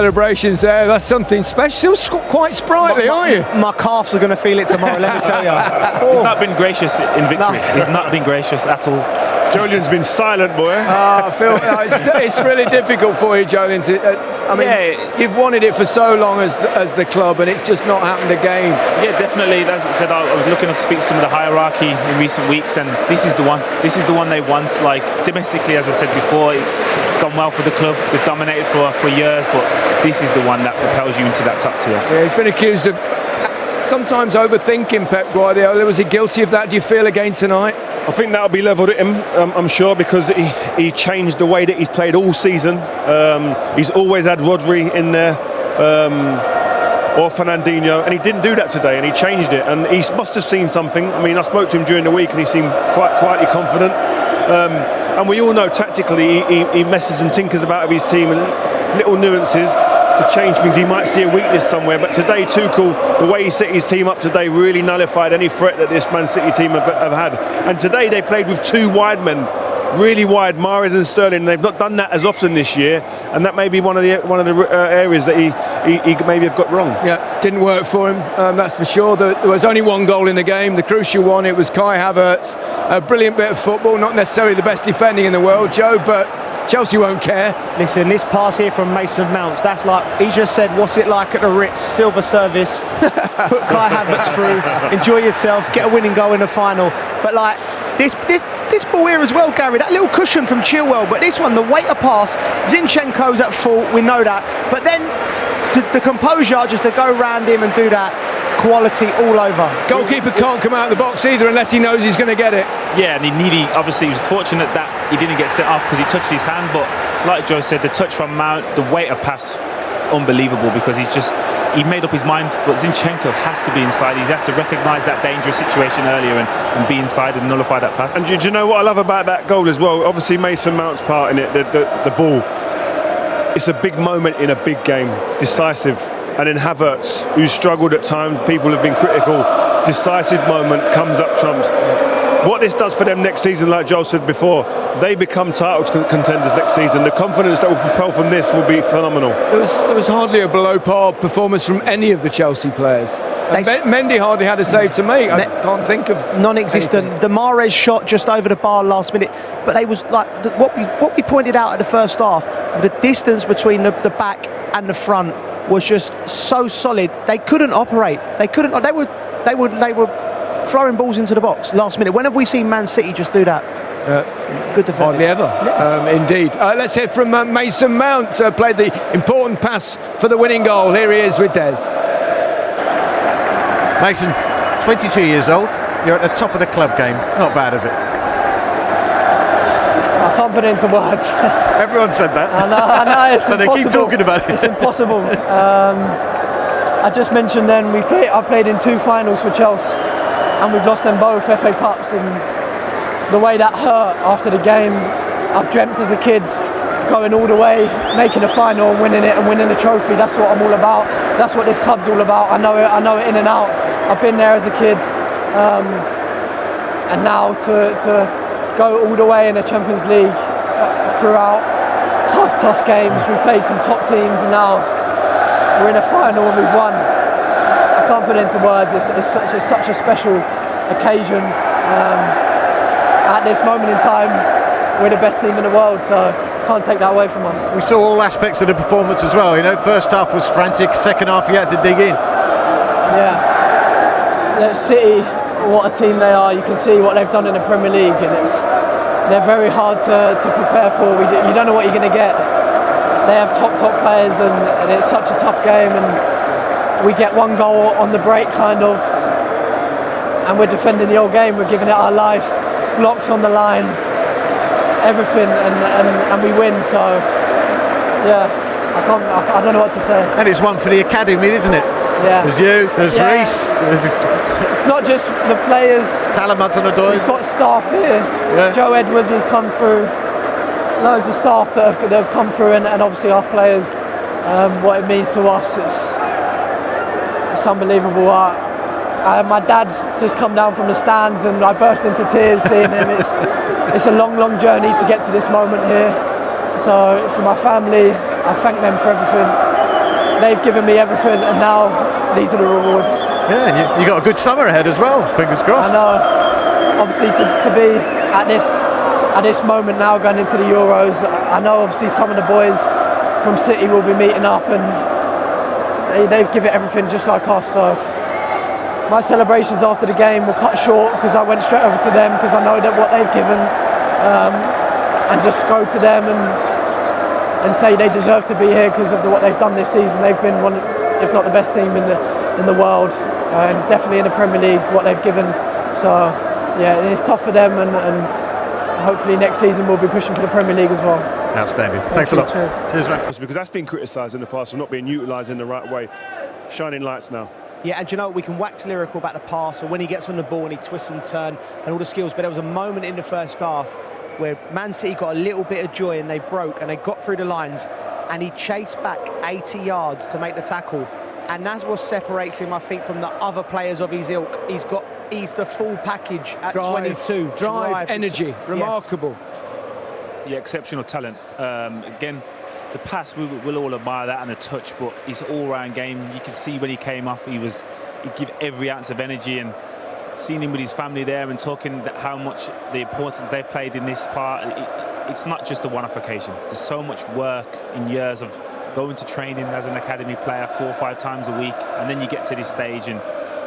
celebrations there. That's something special. Still quite sprightly, my, are you? My calves are going to feel it tomorrow, let me tell you. Oh. He's not been gracious in victories. He's not been gracious at all. Joleon's been silent, boy. Ah, Phil, no, it's, it's, really difficult for you, Joleon. To, uh, I mean, yeah. you've wanted it for so long as the, as the club, and it's just not happened again. Yeah, definitely. As I said, I was looking to speak to some of the hierarchy in recent weeks, and this is the one. This is the one they want. Like domestically, as I said before, it's it's gone well for the club. They've dominated for for years, but this is the one that propels you into that top tier. Yeah, he's been accused of sometimes overthinking Pep Guardiola. Was he guilty of that? Do you feel again tonight? I think that'll be levelled at him, um, I'm sure, because he, he changed the way that he's played all season. Um, he's always had Rodri in there. Um, or Fernandinho, and he didn't do that today, and he changed it, and he must have seen something. I mean, I spoke to him during the week, and he seemed quite quietly confident. Um, and we all know tactically he, he, messes and tinkers about with his team and little nuances to change things. He might see a weakness somewhere, but today Tuchel, the way he set his team up today, really nullified any threat that this Man City team have, have had. And today they played with two wide men really wide, Mahrez and Sterling. They've not done that as often this year, and that may be one of the one of the uh, areas that he, he, he maybe have got wrong. Yeah, didn't work for him. Um, that's for sure. There was only one goal in the game, the crucial one. It was Kai Havertz, a brilliant bit of football. Not necessarily the best defending in the world, Joe, but Chelsea won't care. Listen, this pass here from Mason Mounts, that's like, he just said, what's it like at the Ritz, silver service, put Kai Havertz through, enjoy yourself, get a winning goal in the final. But like, this, this, this ball here as well, Gary, that little cushion from Chilwell, but this one, the weight of pass, Zinchenko's at fault, we know that. But then to, the composure just to go round him and do that, quality all over. Goalkeeper can't come out of the box either unless he knows he's going to get it. Yeah, and he nearly, obviously, he was fortunate that he didn't get set off because he touched his hand. But like Joe said, the touch from Mount, the weight of pass, unbelievable because he's just he made up his mind, but Zinchenko has to be inside. He has to recognise that dangerous situation earlier and, and, be inside and nullify that pass. And do, do, you know what I love about that goal as well? Obviously, Mason Mount's part in it, the, the, the ball. It's a big moment in a big game, decisive and then Havertz, who struggled at times, people have been critical, decisive moment, comes up trumps. What this does for them next season, like Joel said before, they become title contenders next season. The confidence that will propel from this will be phenomenal. There was, there was hardly a below par performance from any of the Chelsea players. Mendy hardly had a save to make. I can't think of non-existent. Anything. The Mahrez shot just over the bar last minute, but they was like what we what we pointed out at the first half. The distance between the, the back and the front was just so solid. They couldn't operate. They couldn't. They were. They were. They were throwing balls into the box last minute. When have we seen Man City just do that? Uh, Good defending. Hardly ever, yeah. um, indeed. Uh, let's hear from uh, Mason Mount. Uh, played the important pass for the winning goal. Here he is with Des. Mason, 22 years old. You're at the top of the club game. Not bad, is it? I can't put it into words. Everyone said that. I know, I know it's so they keep talking about it. It's impossible. Um, I just mentioned then we play. I played in two finals for Chelsea, and we've lost them both FA Cups. And the way that hurt after the game, I've dreamt as a kid going all the way, making a final, and winning it, and winning the trophy. That's what I'm all about. That's what this club's all about. I know it. I know it in and out. I've been there as a kid, um, and now to to go all the way in the Champions League uh, throughout tough, tough games. We played some top teams and now we're in a final and we've won. I can't put it into words. It's, it's, such, a, such a special occasion. Um, at this moment in time, we're the best team in the world, so can't take that away from us. We saw all aspects of the performance as well. You know, first half was frantic, second half you had to dig in. Yeah. City what a team they are. You can see what they've done in the Premier League, and it's they're very hard to, to prepare for. We, you don't know what you're going to get. They have top top players, and, and it's such a tough game. And we get one goal on the break, kind of, and we're defending the whole game. We're giving it our lives, blocks on the line, everything, and, and, and we win. So, yeah, I can't. I, I don't know what to say. And it's one for the academy, isn't it? Yeah. There's you. There's yeah. Reece. There's it's not just the players. Callum Hudson-Odoi. We've got staff here. Yeah. Joe Edwards has come through. Loads of staff that have, that have come through, and, and obviously our players. Um, what it means to us, it's it's unbelievable. Uh, my dad's just come down from the stands, and I burst into tears seeing him. It's it's a long, long journey to get to this moment here. So for my family, I thank them for everything they've given me everything, and now these are the rewards. Yeah, and you, you got a good summer ahead as well. Fingers crossed. I know. Obviously, to, to be at this at this moment now, going into the Euros, I know obviously some of the boys from City will be meeting up, and they, they've given everything just like us. So my celebrations after the game were cut short because I went straight over to them because I know that what they've given, um, and just go to them and and say they deserve to be here because of the, what they've done this season. They've been one, if not the best team in the in the world, and definitely in the Premier League. What they've given, so yeah, it's tough for them, and, and hopefully next season we'll be pushing for the Premier League as well. Outstanding. Thank Thanks you. a lot. Cheers. Cheers, man. because that's been criticised in the past for not being utilised in the right way. Shining lights now. Yeah, and you know, we can wax lyrical about the pass or when he gets on the ball and he twists and turns and all the skills, but there was a moment in the first half where Man City got a little bit of joy and they broke and they got through the lines and he chased back 80 yards to make the tackle. And that's what separates him, I think, from the other players of his ilk. He's got, he's the full package at Drive, 22. drive, energy, Yes. remarkable. yeah, exceptional talent. Um, again, the pass, we, we'll all admire that and the touch, but his all-round game, you can see when he came off, he was, he'd give every ounce of energy and seeing him with his family there and talking how much the importance they've played in this part, it, it's not just a one-off occasion. There's so much work in years of going to training as an academy player four or five times a week, and then you get to this stage and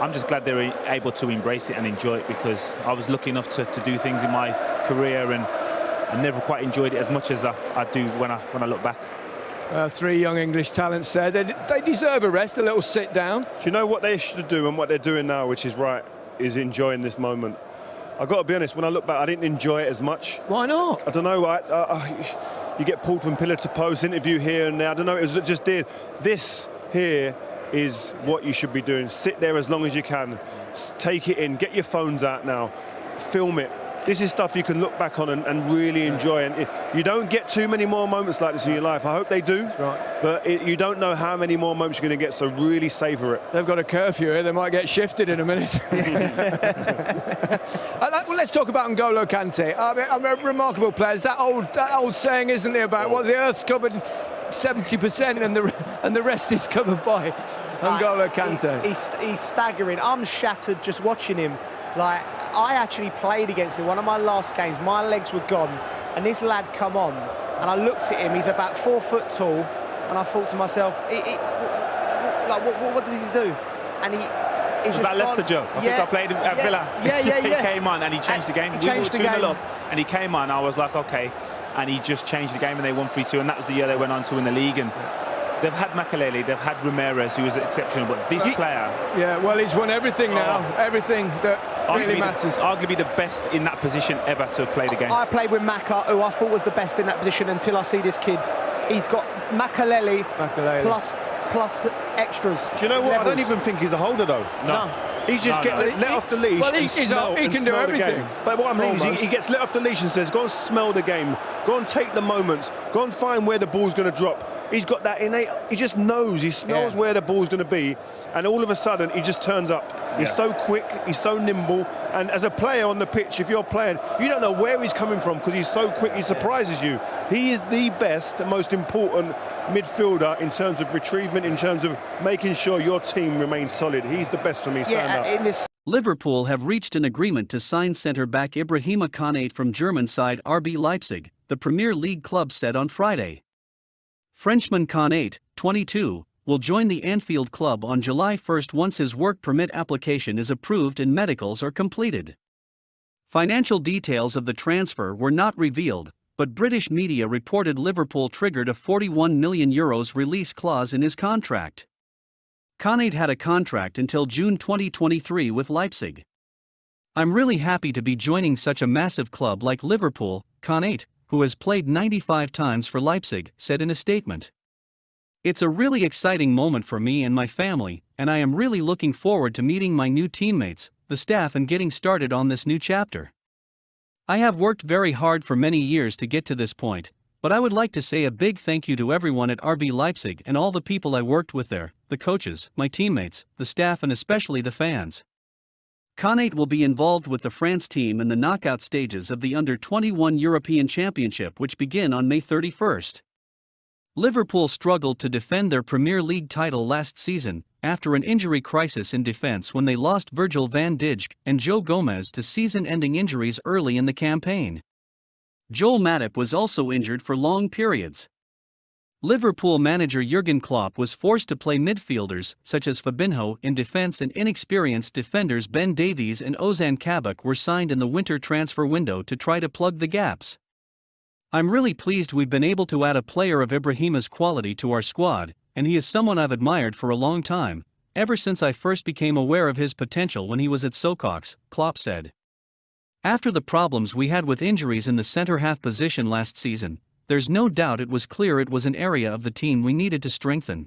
I'm just glad they're able to embrace it and enjoy it because I was lucky enough to, to do things in my career and I never quite enjoyed it as much as I, I do when I when I look back. Uh, three young English talents there. They, they deserve a rest, a little sit down. Do you know what they should do and what they're doing now, which is right, is enjoying this moment. I've got to be honest, when I look back, I didn't enjoy it as much. Why not? I don't know, I, I, you get pulled from pillar to post, interview here and there. I don't know, it was just did. This here is what you should be doing. Sit there as long as you can, take it in, get your phones out now, film it. This is stuff you can look back on and, and really enjoy. And it, you don't get too many more moments like this in your life. I hope they do. right. But it, you don't know how many more moments you're going to get, so really savour it. They've got a curfew here. They might get shifted in a minute. Uh, well, let's talk about N'Golo Kante. I mean, I mean, remarkable players. That old, that old saying, isn't it, about what the Earth's covered 70% and the and the rest is covered by N'Golo Kante. He- he's, he's staggering. I'm shattered just watching him. Like, I actually played against him. One of my last games, my legs were gone, and this lad come on, and I looked at him. He's about four foot tall, and I thought to myself, he, he, like, what, what, what does he do? And he. He's Was just that Leicester, Joe? I think Yeah, I played at yeah, Villa. Yeah, yeah, yeah. he came on and he changed the game. He we were changed the 2 0 up and he came on. I was like, okay. And he just changed the game and they won 3 2. And that was the year they went on to win the league. And they've had Makelele, they've had Ramires, who was exceptional. But this player, Yeah, well, he's won everything oh. now. Everything that really arguably, matters. the, arguably the best in that position ever to have played the game. I played with Maka, who I thought was the best in that position until I see this kid. He's got Makaleli Makelele. plus plus extras. Do you know what? I don't even think he's a holder though. No. He's just No, getting no. let, let off the leash. Well, he- and smell, a- he and can do smell everything. But what I mean is he, he gets let off the leash and says, "Go and smell the game. Go and take the moments. Go and find where the ball's going to drop." He's got that innate. He just knows. He smells Yeah. where the ball's going to be, and all of a sudden he just turns up. He's Yeah. so quick. He's so nimble. And as a player on the pitch, if you're playing, you don't know where he's coming from because he's so quick. He surprises you. He is the best, most important midfielder in terms of retrievement, in terms of making sure your team remains solid. He's the best for me. Stand Yeah, up. in this Liverpool have reached an agreement to sign centre-back Ibrahima Konate from German side RB Leipzig, the Premier League club said on Friday. Frenchman Konate, 22, will join the Anfield club on July 1 once his work permit application is approved and medicals are completed. Financial details of the transfer were not revealed, but British media reported Liverpool triggered a 41 million euros release clause in his contract. Konate had a contract until June 2023 with Leipzig. I'm really happy to be joining such a massive club like Liverpool, Konate, who has played 95 times for Leipzig, said in a statement. It's a really exciting moment for me and my family, and I am really looking forward to meeting my new teammates, the staff, and getting started on this new chapter. I have worked very hard for many years to get to this point, but I would like to say a big thank you to everyone at RB Leipzig and all the people I worked with there the coaches, my teammates, the staff, and especially the fans. Konate will be involved with the France team in the knockout stages of the Under 21 European Championship, which begin on May 31st. Liverpool struggled to defend their Premier League title last season after an injury crisis in defense when they lost Virgil van Dijk and Joe Gomez to season-ending injuries early in the campaign. Joel Matip was also injured for long periods. Liverpool manager Jurgen Klopp was forced to play midfielders such as Fabinho in defense and inexperienced defenders Ben Davies and Ozan Kabak were signed in the winter transfer window to try to plug the gaps. I'm really pleased we've been able to add a player of Ibrahima's quality to our squad, and he is someone I've admired for a long time, ever since I first became aware of his potential when he was at Sochaux, Klopp said. After the problems we had with injuries in the center half position last season, there's no doubt it was clear it was an area of the team we needed to strengthen.